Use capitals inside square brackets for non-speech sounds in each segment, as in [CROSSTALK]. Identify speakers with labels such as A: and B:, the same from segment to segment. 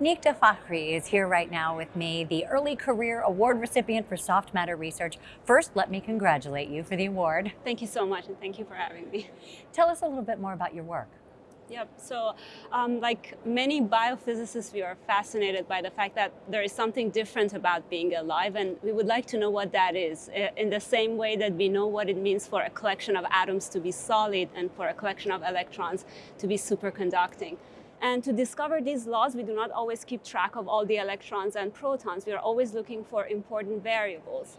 A: Nikta Fakhri is here right now with me, the Early Career Award recipient for Soft Matter Research. First, let me congratulate you for the award.
B: Thank you so much, and thank you for having me.
A: Tell us a little bit more about your work.
B: Yep, so um, like many biophysicists, we are fascinated by the fact that there is something different about being alive, and we would like to know what that is, in the same way that we know what it means for a collection of atoms to be solid and for a collection of electrons to be superconducting. And to discover these laws, we do not always keep track of all the electrons and protons. We are always looking for important variables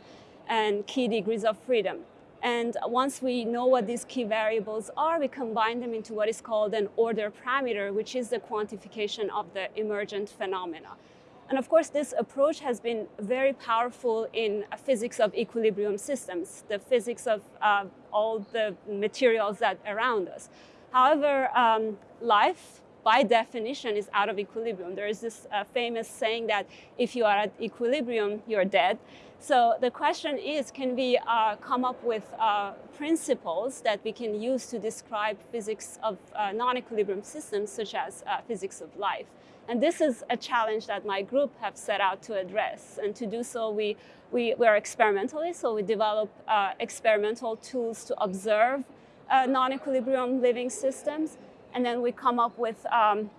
B: and key degrees of freedom. And once we know what these key variables are, we combine them into what is called an order parameter, which is the quantification of the emergent phenomena. And of course, this approach has been very powerful in physics of equilibrium systems, the physics of uh, all the materials that around us. However, um, life by definition is out of equilibrium. There is this uh, famous saying that if you are at equilibrium, you're dead. So the question is, can we uh, come up with uh, principles that we can use to describe physics of uh, non-equilibrium systems, such as uh, physics of life? And this is a challenge that my group have set out to address. And to do so, we, we, we are experimentalists, so we develop uh, experimental tools to observe non-equilibrium living systems and then we come up with um,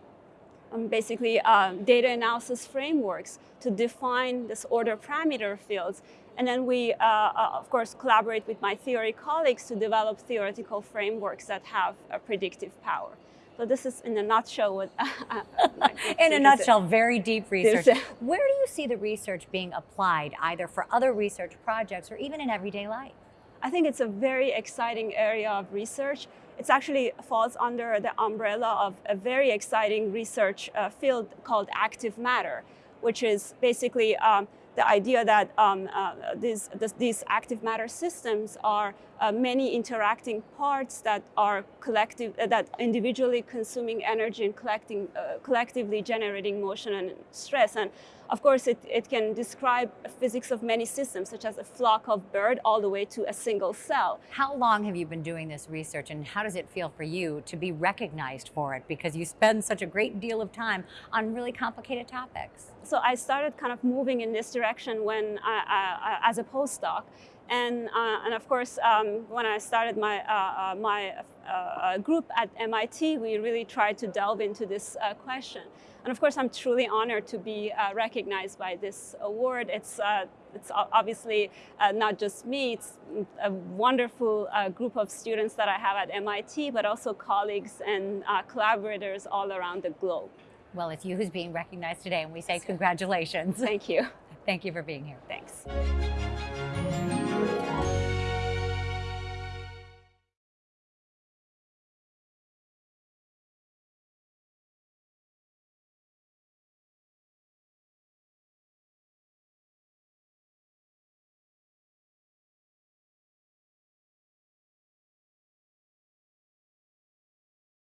B: um, basically uh, data analysis frameworks to define this order parameter fields. And then we, uh, uh, of course, collaborate with my theory colleagues to develop theoretical frameworks that have a predictive power. So this is in a nutshell what [LAUGHS]
A: In a nutshell, very deep research. Where do you see the research being applied, either for other research projects or even in everyday life?
B: I think it's a very exciting area of research. It actually falls under the umbrella of a very exciting research uh, field called active matter, which is basically um, the idea that um, uh, these, this, these active matter systems are uh, many interacting parts that are collective, uh, that individually consuming energy and collecting, uh, collectively generating motion and stress. And of course, it, it can describe physics of many systems, such as a flock of bird all the way to a single cell.
A: How long have you been doing this research and how does it feel for you to be recognized for it? Because you spend such a great deal of time on really complicated topics.
B: So I started kind of moving in this direction when I, I, as a postdoc. And, uh, and of course, um, when I started my, uh, uh, my uh, uh, group at MIT, we really tried to delve into this uh, question. And of course, I'm truly honored to be recognized by this award. It's, it's obviously not just me, it's a wonderful group of students that I have at MIT, but also colleagues and collaborators all around the globe.
A: Well, it's you who's being recognized today, and we say congratulations.
B: Thank you.
A: Thank you for being here.
B: Thanks.